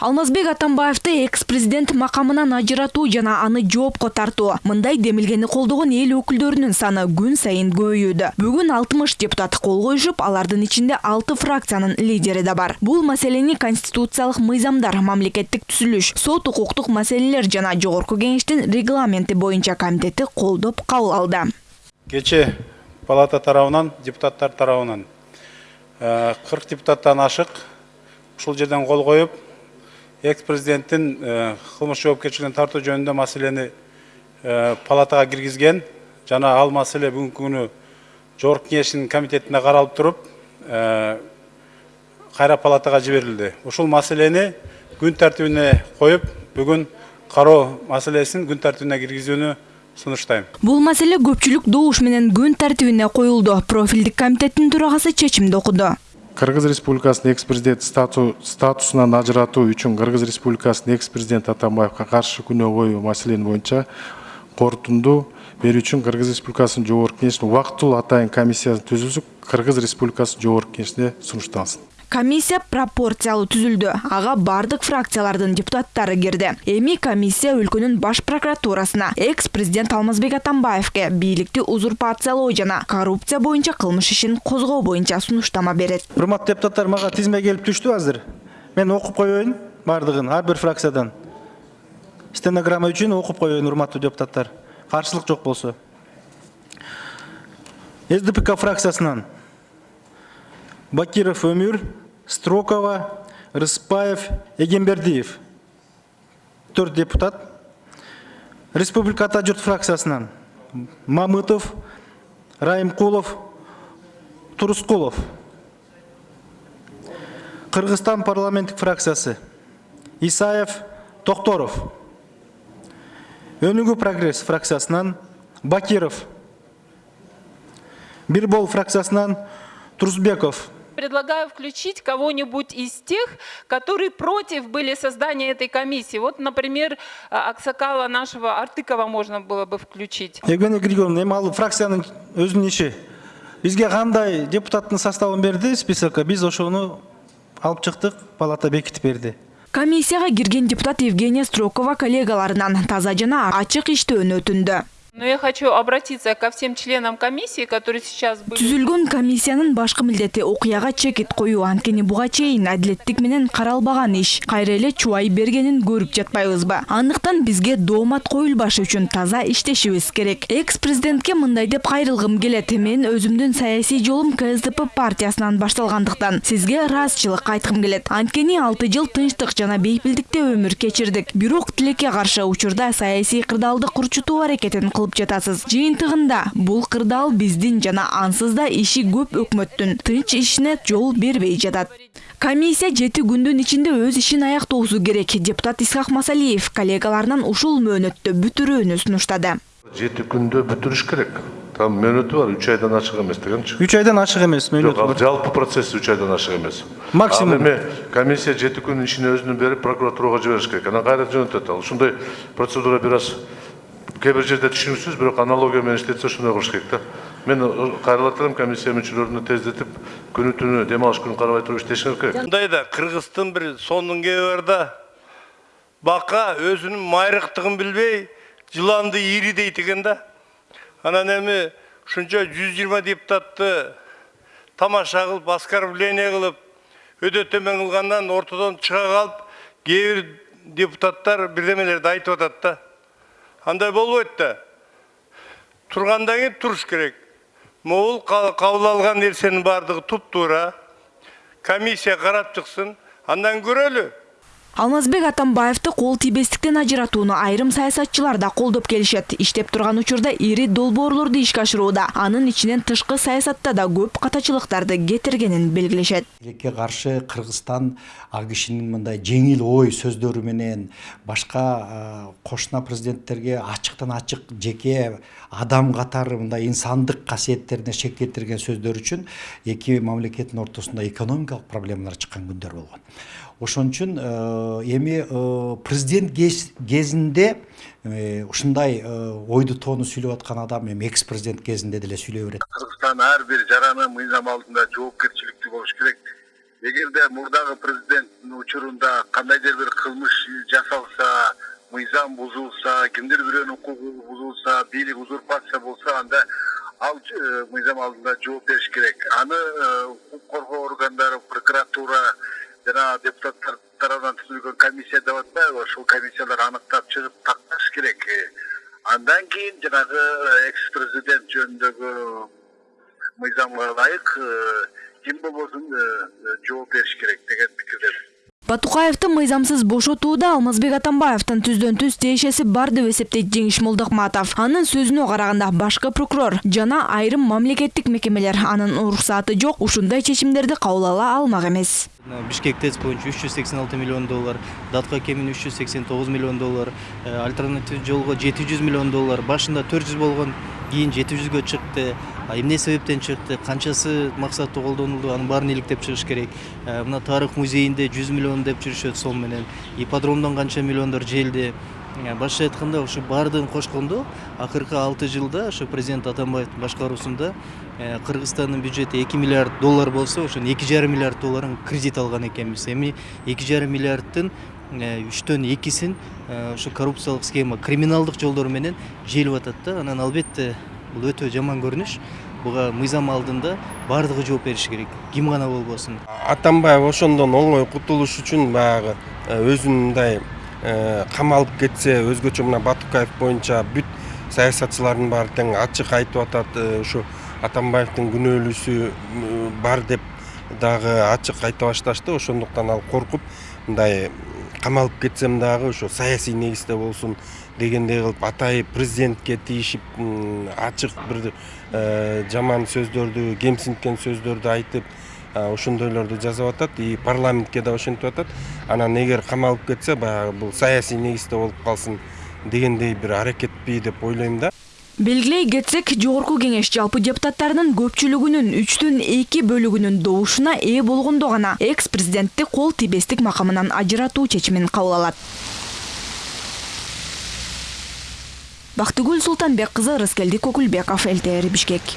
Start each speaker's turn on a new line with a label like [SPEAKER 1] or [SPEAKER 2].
[SPEAKER 1] алмазбек атамбаевди экс президент макамынан ажыратуу жана аны жоопко тартуу мындай демилгени колдогон эл өкүлдөрүнүн саны күн сайын көбөйүүдө бүгүн алтымыш депутат кол коюшуп алардын ичинде алты фракциянын лидери да бар. Бул маселени конституциялык мыйзамдар мамлекеттик түзүлүш сот укуктук маселелер жана жогорку кеңештин регламенти боюнча комитети колдоп кабыл алды.
[SPEAKER 2] Кечээ палата тарабынан депутаттар тарабынан кырк депутаттан ашык ушул жерден кол коюп экс президенттин кылмыш жоопкерчилигине тартуу жөнүндө маселени палатага киргизген жана ал маселе бүгүнкү күнү жогорку кеңештин комитетинде каралып туруп кайра палатага жиберилди ушул маселени күн тартибине коюп бүгүн кароо маселесин күн тартибине киргизүүнү сунуштайм
[SPEAKER 1] бул маселе көпчүлүк добуш менен күн тартибине коюлду профилдик комитеттин төрагасы чечимди окуду
[SPEAKER 3] кыргыз республикасынын экс президент статусунан ажыратуу үчүн кыргыз республикасынын экс президенти атамбаевге каршы күнөө коюу маселени боюнча корутунду берүү үчүн кыргыз республикасынын жогорку кеңешинин убактылуу атайын комиссиясы түзүлүп кыргыз республикасынын жогорку кеңешине сунушталсын
[SPEAKER 1] комиссия пропорциялуу түзүлдү. Ага бардык фракциялардын депутаттары кирди. Эми комиссия өлкөнүн баш прокуратурасына экс президент алмазбек атамбаевге бийликти узурпациялоо жана коррупция боюнча кылмыш ишин козгоо боюнча сунуштама берет.
[SPEAKER 4] Урматтуу депутаттар мага тизме келип түштү азыр. Мен окуп коеюн баардыгын ар бир фракциядан. Стенограмма үчүн окуп коеюн урматтуу депутаттар. Каршылык жок болсо. Сдпк фракциясынан бакиров өмүр строкова рыспаев эгембердиев төрт депутат. Республика ата журт фракциясынан мамытов райымкулов турускулов кыргызстан парламенттик фракциясы. Исаев токторов өнүгүү прогресс фракциясынан бакиров. Бирбол фракциясынан турсбеков
[SPEAKER 5] предлагаю включить кого-нибудь из тех, которые против были создания этой комиссии. Вот, например, Аксакала нашего Артыкова можно было бы включить.
[SPEAKER 4] Евгения Григорьевна, эми ал фракциянын өзүнүн иши. Бизге кандай депутаттын составын берди списокко, биз ошону алып чыктык, палата бекитип берди.
[SPEAKER 1] Комиссияга кирген депутат Евгения Строкова коллегаларынан таза жана ачык иштөөнү өтүндү.
[SPEAKER 5] Но я хочу обратиться ко всем членам комиссии, которые сейчас были...
[SPEAKER 1] Түзүлгөн комиссиянын башкы милдети окуяга чекит коюу анткени буга чейин адилеттик менен каралбаган иш. Кайра эле чубай бергенин көрүп жатпайбызбы? Андыктан бизге доомат коюлбаш үчүн таза иштешибиз керек. Экс президентке мындай деп кайрылгым келет. Мен өзүмдүн саясий жолум КСДП партиясынан башталгандыктан сизге ыраазычылык айткым келет. Анткени 6 жыл тынчтык жана бейпилдикте өмүр кечирдик. Бирок тилекке каршы учурда саясий кырдаалды курчутуу аракетин кылып жатасыз. Жыйынтыгында бул кырдаал биздин жана ансыз да иши көп өкмөттүн тынч ишине жол бербей жатат. Комиссия жети күндүн ичинде өз ишин аяктоосу керек депутат исхак масалиев коллегаларынан ушул мөөнөттө бүтүрүүнү сунуштады
[SPEAKER 6] жети күндө бүтүрүш керек. Там мөөнөтү бар үч айдан ашык эмес дегенчи
[SPEAKER 4] үч айдан ашык эмес мөөнөтү бар.
[SPEAKER 6] жалпы процесс үч айдан ашык эмес
[SPEAKER 4] максимум.
[SPEAKER 6] Ал эми комиссия жети күн ишин өзүнүн берип прокуратурага жибериш керек. Анан кайра жөнөтөт ал ушундай процедура бир аз кээ бир жерде түшүнүксүз бирок аналогия менен иштетсе ошондой кылыш керек да. Мен элем комиссия мүчөлөрүнө тездетип күнү түнү дем алыш күнү карабай туруп иштешиңер керек.
[SPEAKER 7] Мындайда кыргыздын бир сонун кеби бар да. Бака өзүнүн майрыктыгын билбей жыланды ири дейт экен да. Анан эми ушунча жүз жыйырма депутатты тамаша кылып оскорбление кылып өтө төмөн кылгандан ортодон чыга калып кээ бир депутаттар бирдемелерди айтып атат да. Андай болбойт да тургандан кийин туруш керек. Могул кабыл алган нерсенин баардыгы туптуура комиссия карап чыксын андан көрөлү
[SPEAKER 1] алмазбек атамбаевди кол тийбестиктен ажыратууну айрым саясатчылар да колдоп келишет иштеп турган учурда ири долбоорлорду ишке ашырууда анын ичинен тышкы саясатта да көп катачылыктарды кетиргенин белгилешет
[SPEAKER 8] тилекке каршы кыргызстан ал кишинин мындай жеңил ой сөздөрү менен башка кошуна президенттерге ачыктан ачык жеке адам катары мындай инсандык касиеттерине шек келтирген сөздөр үчүн эки мамлекеттин ортосунда экономикалык проблемалар чыккан күндөр болгон. Ошон үчүн эми президент кезинде ушундай ойду тоону сүйлөп аткан адам эми экс президент кезинде деле сүйлөй берет.
[SPEAKER 9] Кыргызстан ар бир жараны мыйзам алдында жоопкерчиликтүү болуш керек. Эгерде мурдагы президенттин учурунда кандайдыр бир кылмыш жасалса мыйзам бузулса кимдир бирөөнүн укугу бузулса бийлик узурпация болсо анда ал э, мыйзам алдында жооп бериш керек. Аны э, укук коргоо органдары прокуратура жана депутаттар тарабынан түзүлгөн комиссия деп атпайбы ошол комиссиялар аныктап чыгып такташ керек. Э, андан кийин жанагы экс президент жөнүндөгү мыйзамга ылайык э, ким болбосун э, жооп бериш керек деген пикирдемин.
[SPEAKER 1] Батукаевты мыйзамсыз бошотууда Алмазбек Атамбаевдин түздөн түз тиешеси бар деп эсептейт Жеңиш Молдокматов. Анын сөзүнө караганда башкы прокурор жана айрым мамлекеттик мекемелер анын уруксаты жок ушундай чечимдерди кабыл ала алмак эмес.
[SPEAKER 10] бишкек тэц боюнча үч жүз сексен алты миллион доллар датка кемин үч жүз сексен тогуз миллион доллар э, альтернатив жолго жети жүз миллион доллар башында төрт жүз болгон кийин жети жүзгө чыкты эмне себептен чыкты канчасы максаттуу колдонулду анын баарын иликтеп чыгыш керек. Э, мына тарых музейинде жүз миллион деп жүрүшөт сом менен. Ипподромдон канча миллиондор желди. Э, башкача айтканда ушу баардыгын кошкондо акыркы алты жылда ошо президент атамбаевдин башкаруусунда э, кыргызстандын бюджети эки миллиард доллар болсо ошонун эки жарым миллиард долларын кредит алган экенбиз. Эми эки жарым миллиарддын үчтөн экисин ошо коррупциялык схема криминалдык жолдор менен желип атат да. Анан албетте бул өтө жаман көрүнүш буга мыйзам алдында баардыгы жооп бериши керек. Ким гана болбосун
[SPEAKER 11] атамбаев ошондон оңой кутулуш үчүн баягы өзүн мындай камалып кетсе өзгөчө мына батукаев боюнча бүт саясатчылардын баары тең ачык айтып атат ушу атамбаевдин күнөөлүүсү бар деп дагы ачык айта башташты. Ошондуктан ал коркуп мындай камалып кетсем дагы ошо саясий негизде болсун дегендей кылып атайын президентке тийишип ачык бир жаман сөздөрдү кемсинткен сөздөрдү айтып ошондойлорду жазып атат и парламентке да ошентип атат. Анан эгер камалып кетсе баягы бул саясий негизде болуп калсын дегендей бир аракетпи деп ойлойм да
[SPEAKER 1] Белгилей кетсек, жогорку кеңеш жалпы депутаттарынын көпчүлүгүнүн үчтөн эки бөлүгүнүн добушуна ээ болгондо гана экс президентти кол тийбестик макамынан ажыратуу чечимин кабыл алат. Бактыгүл Султанбек кызы Рыскелди Кокулбеков, ЛТР Бишкек.